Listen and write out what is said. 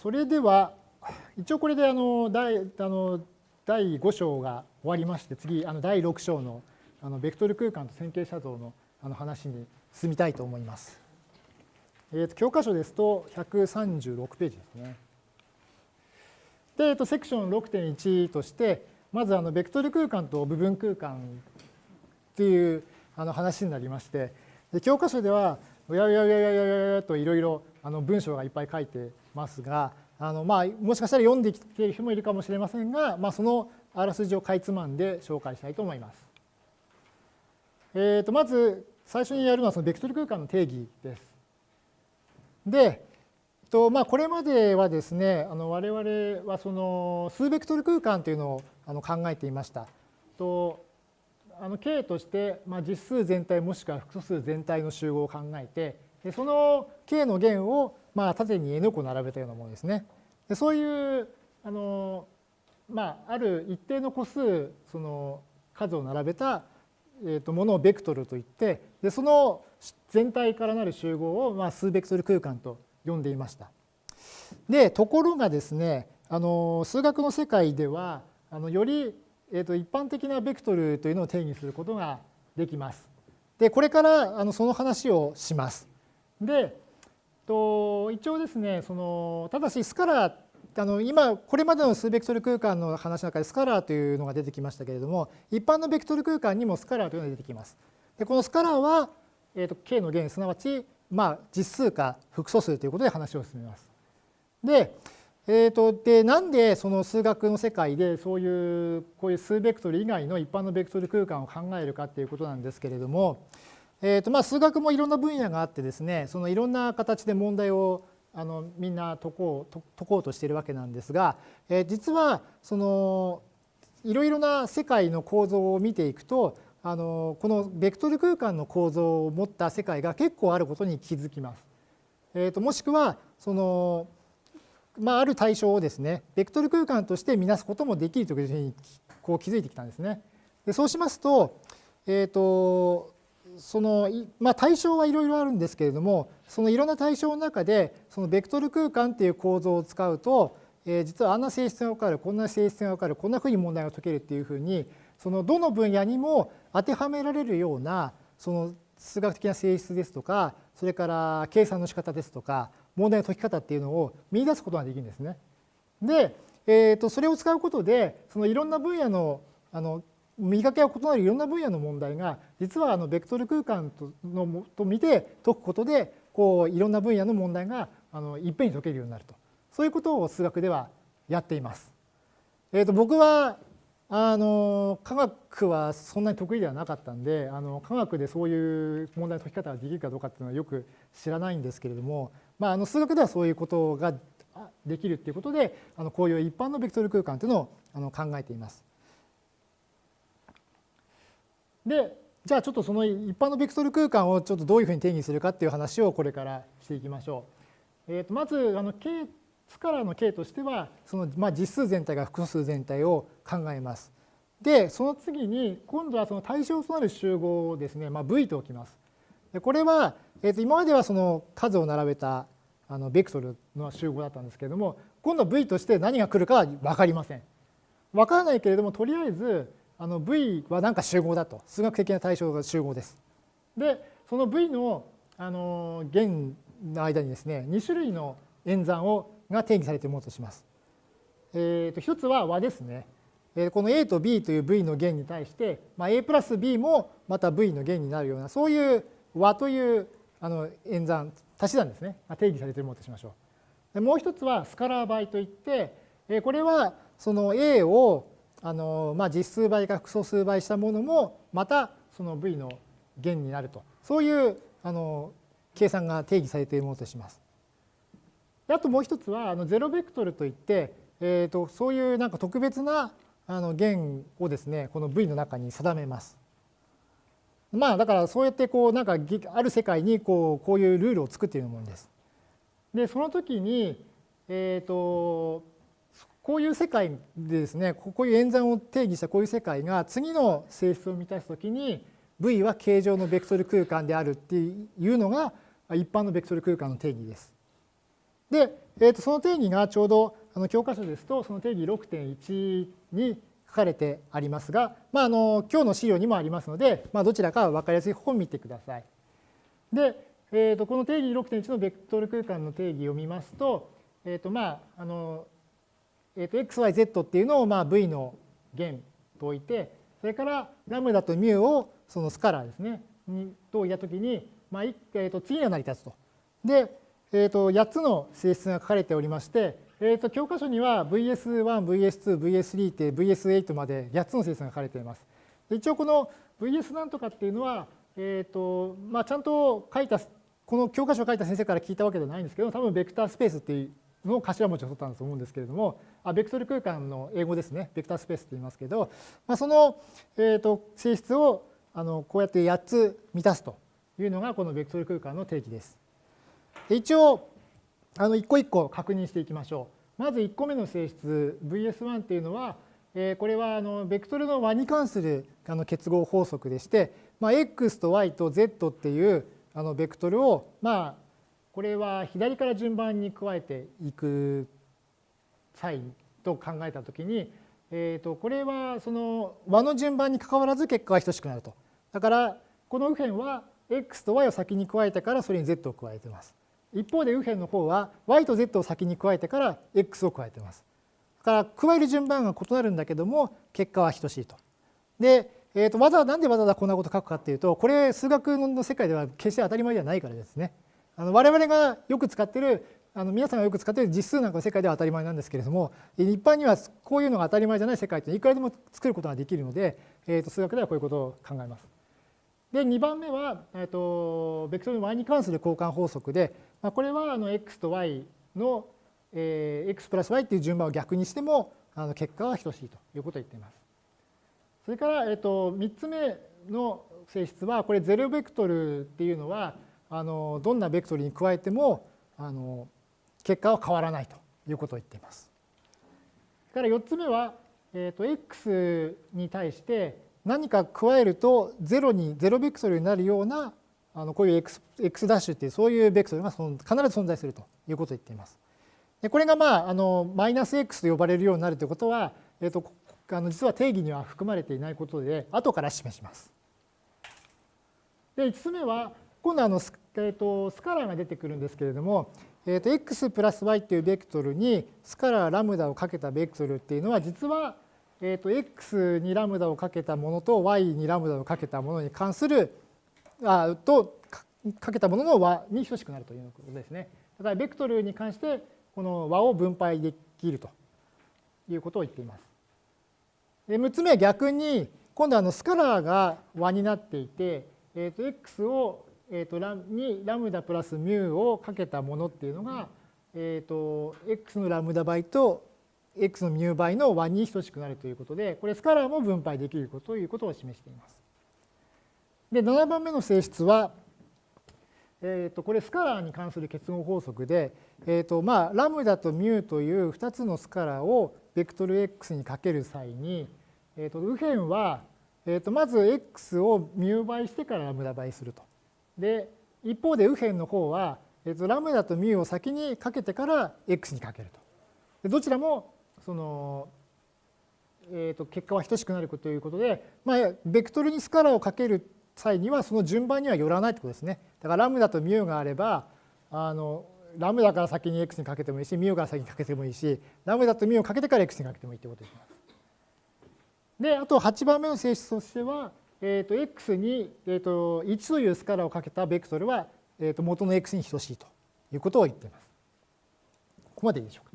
それでは一応これであの第あの第5章が終わりまして次あの第6章のあのベクトル空間と線形写像のあの話に進みたいと思います。えー、と教科書ですと136ページですね。で、えー、とセクション6.1としてまずあのベクトル空間と部分空間っていうあの話になりましてで教科書ではうやうやうやうやうやうやといろいろ文章がいっぱい書いてますがあのまあもしかしたら読んできている人もいるかもしれませんが、まあ、そのあらすじをかいつまんで紹介したいと思います。えー、とまず最初にやるのはそのベクトル空間の定義です。で、とまあ、これまではですねあの我々はその数ベクトル空間というのをあの考えていました。との K として、まあ、実数全体もしくは複素数全体の集合を考えてでその K の弦をまあ縦に N 個並べたようなものですね。でそういうあの、まあ、ある一定の個数その数を並べた、えー、とものをベクトルといってでその全体からなる集合をまあ数ベクトル空間と呼んでいました。でところがですねあの数学の世界ではあのよりえー、と一般的なベクトルというのを定義することができます。でこれからあのその話をします。でと一応ですねそのただしスカラーあの今これまでの数ベクトル空間の話の中でスカラーというのが出てきましたけれども一般のベクトル空間にもスカラーというのが出てきます。でこのスカラーは、えー、と K の弦すなわち、まあ、実数か複素数ということで話を進めます。でえーと、でなんでその数学の世界でそういうこういう数ベクトル以外の一般のベクトル空間を考えるかっていうことなんですけれども、えーとまあ、数学もいろんな分野があってですねそのいろんな形で問題をあのみんな解こう解こうとしているわけなんですが、えー、実はそのいろいろな世界の構造を見ていくとあのこのベクトル空間の構造を持った世界が結構あることに気づきます。えーともしくはそのまあ、ある対象をですねベクトル空間として見なすこともできるというふうにこう気づいてきたんですね。でそうしますと,、えーとそのまあ、対象はいろいろあるんですけれどもそのいろんな対象の中でそのベクトル空間っていう構造を使うと、えー、実はあんな性質が分かるこんな性質が分かるこんなふうに問題が解けるっていうふうにそのどの分野にも当てはめられるようなその数学的な性質ですとかそれから計算の仕方ですとか問題の解き方っていうのを見出すことができるんですね。で、えー、とそれを使うことでそのいろんな分野のあの見かけが異なるいろんな分野の問題が実はあのベクトル空間とのと見て解くことでこういろんな分野の問題があのいっぺんに解けるようになるとそういうことを数学ではやっています。えー、と僕はあの科学はそんなに得意ではなかったんであの科学でそういう問題の解き方ができるかどうかっていうのはよく知らないんですけれどもまあ、あの数学ではそういうことができるっていうことであのこういう一般のベクトル空間というのをあの考えています。でじゃあちょっとその一般のベクトル空間をちょっとどういうふうに定義するかっていう話をこれからしていきましょう。えー、とまずあの K スカラーの K としてはその、まあ、実数全体が複数全体を考えます。でその次に今度はその対象となる集合をですね、まあ、V と置きます。でこれはえー、と今まではその数を並べたあのベクトルの集合だったんですけれども今度 V として何が来るかは分かりません。分からないけれどもとりあえずあの V は何か集合だと数学的な対象が集合です。でその V のあの弦の間にですね2種類の演算をが定義されているものとします。えー、と一つは和ですね。この A と B という V の弦に対して、まあ、A プラス B もまた V の弦になるようなそういう和というあの演算足し算ですね定義されているものとしましょう。でもう一つはスカラー倍といってこれはその A をあの、まあ、実数倍か複素数倍したものもまたその V の弦になるとそういうあの計算が定義されているものとします。あともう一つはあのゼロベクトルといって、えーと、そういうなんか特別なあの弦をですねこの V の中に定めます。まあだからそうやってこうなんかある世界にこうこういうルールを作っているものです。でその時に、えーと、こういう世界でですねこういう演算を定義したこういう世界が次の性質を満たす時に V は形状のベクトル空間であるっていうのが一般のベクトル空間の定義です。で、えー、とその定義がちょうどあの教科書ですとその定義6.1に書かれてありますが、まあ、あの今日の資料にもありますので、まあ、どちらか分かりやすい方を見てください。で、えー、とこの定義6.1のベクトル空間の定義を見ますと,、えーとまああのえー、と xyz っていうのをまあ v の弦と置いてそれからラムダとミュをそのスカラーですねにと置いたときに、まあえー、と次が成り立つと。で、えー、と8つの性質が書かれておりましてえー、と教科書には VS1、VS2、VS3 って VS8 まで8つの性質が書かれています。一応この VS なんとかっていうのは、えーとまあ、ちゃんと書いたこの教科書を書いた先生から聞いたわけではないんですけど多分ベクタースペースっていうのを頭文字を取ったんだと思うんですけれどもあベクトル空間の英語ですねベクタースペースって言いますけど、まあ、その、えー、と性質をあのこうやって8つ満たすというのがこのベクトル空間の定義です。一応あの一個一個確認していきましょう。まず1個目の性質 VS1 っていうのは、えー、これはあのベクトルの和に関するあの結合法則でして、まあ、X と Y と Z っていうあのベクトルをまあこれは左から順番に加えていく際と考えたときに、えー、とこれはその和の順番にかかわらず結果が等しくなると。だからこの右辺は X と Y を先に加えてからそれに Z を加えてます。一方で右辺の方は y と z を先に加えてから x を加えています。だから加える順番が異なるんだけども結果は等しいと。で、えー、とわざなんでわざわざこんなこと書くかっていうとこれ数学の世界では決して当たり前ではないからですね。あの我々がよく使ってるあの皆さんがよく使っている実数なんかの世界では当たり前なんですけれども一般にはこういうのが当たり前じゃない世界っていくらでも作ることができるので、えー、と数学ではこういうことを考えます。で2番目は、えー、とベクトルの y に関する交換法則で、まあ、これはあの x と y の、えー、x プラス y っていう順番を逆にしてもあの結果は等しいということを言っています。それから、えー、と3つ目の性質はこれゼロベクトルっていうのはあのどんなベクトルに加えてもあの結果は変わらないということを言っています。それから4つ目は、えー、と x に対して何か加えると0に0ベクトルになるようなあのこういう x, x ダッシュっていうそういうベクトルが必ず存在するということを言っています。でこれがまああのマイナス x と呼ばれるようになるということは、えー、とあの実は定義には含まれていないことで後から示します。で5つ目は今度あのス,、えー、とスカラーが出てくるんですけれども、えー、と x プラス y っていうベクトルにスカラーラムダをかけたベクトルっていうのは実はえーと、x にラムダをかけたものと y にラムダをかけたものに関するあとかけたものの和に等しくなるということですね。だからベクトルに関してこの和を分配できるということを言っています。で6つ目は逆に今度はあのスカラーが和になっていて、えー、と x を、えー、とラにラムダプラスミュをかけたものっていうのが、えー、と x のラムダ倍と x のミュー倍の1に等しくなるということで、これスカラーも分配できるということを示しています。で、7番目の性質は、えー、とこれスカラーに関する結合法則で、えーとまあ、ラムダとミューという2つのスカラーをベクトル x にかける際に、えー、と右辺は、えー、とまず x をミュー倍してからラムダ倍すると。で一方で右辺の方は、えー、とラムダとミューを先にかけてから x にかけると。でどちらもその、えー、と結果は等しくなるということで、まあ、ベクトルにスカラをかける際にはその順番にはよらないということですね。だからラムダとミューがあればあのラムダから先に x にかけてもいいしミューから先にかけてもいいしラムダとミューをかけてから x にかけてもいいということになります。であと8番目の性質としては、えー、と x に、えー、と1というスカラをかけたベクトルは、えー、と元の x に等しいということを言っています。ここまでいいでしょうか。